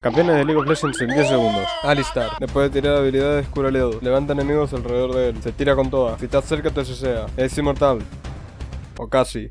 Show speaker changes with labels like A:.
A: Campeones de League of Legends en 10 segundos. Ah, Alistar. Después de tirar habilidades, cura Ledo. Levanta enemigos alrededor de él. Se tira con toda. Si estás cerca te sea. Es inmortal. O casi.